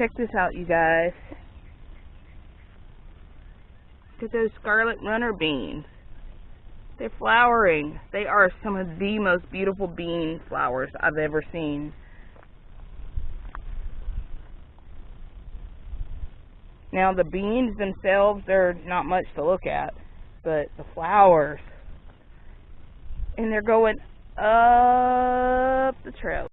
check this out, you guys. Look at those scarlet runner beans. They're flowering. They are some of the most beautiful bean flowers I've ever seen. Now the beans themselves, they're not much to look at, but the flowers, and they're going up the trail.